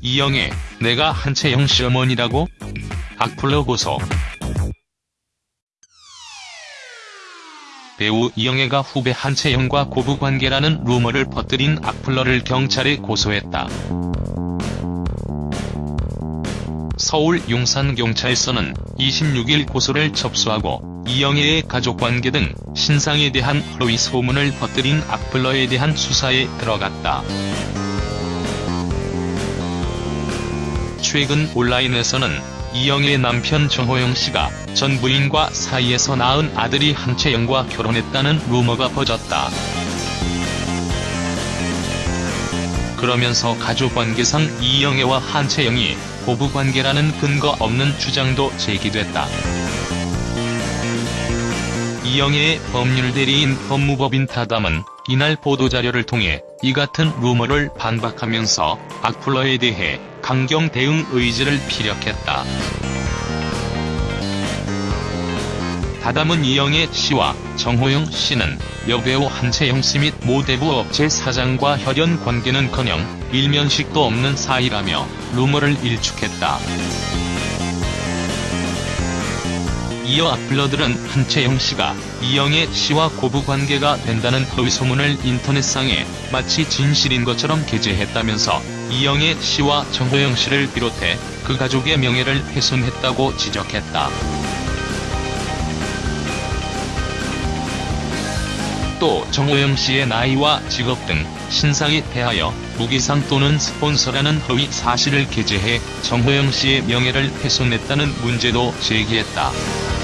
이영애, 내가 한채영 시어머니라고? 악플러 고소. 배우 이영애가 후배 한채영과 고부관계라는 루머를 퍼뜨린 악플러를 경찰에 고소했다. 서울 용산경찰서는 26일 고소를 접수하고 이영애의 가족관계 등 신상에 대한 허위 소문을 퍼뜨린 악플러에 대한 수사에 들어갔다. 최근 온라인에서는 이영애의 남편 정호영 씨가 전 부인과 사이에서 낳은 아들이 한채영과 결혼했다는 루머가 퍼졌다. 그러면서 가족관계상 이영애와 한채영이 고부관계라는 근거 없는 주장도 제기됐다. 이영애의 법률 대리인 법무법인 타담은 이날 보도자료를 통해 이 같은 루머를 반박하면서 악플러에 대해 강경 대응 의지를 피력했다. 다담은 이영애 씨와 정호영 씨는 여배우 한채영 씨 및 모대부 업체 사장과 혈연 관계는커녕 일면식도 없는 사이라며 루머를 일축했다. 이어 악플러들은 한채영 씨가 이영애 씨와 고부 관계가 된다는 허위 소문을 인터넷상에 마치 진실인 것처럼 게재했다면서 이영애 씨와 정호영 씨를 비롯해 그 가족의 명예를 훼손했다고 지적했다. 또 정호영 씨의 나이와 직업 등 신상에 대하여 무기상 또는 스폰서라는 허위 사실을 게재해 정호영 씨의 명예를 훼손했다는 문제도 제기했다.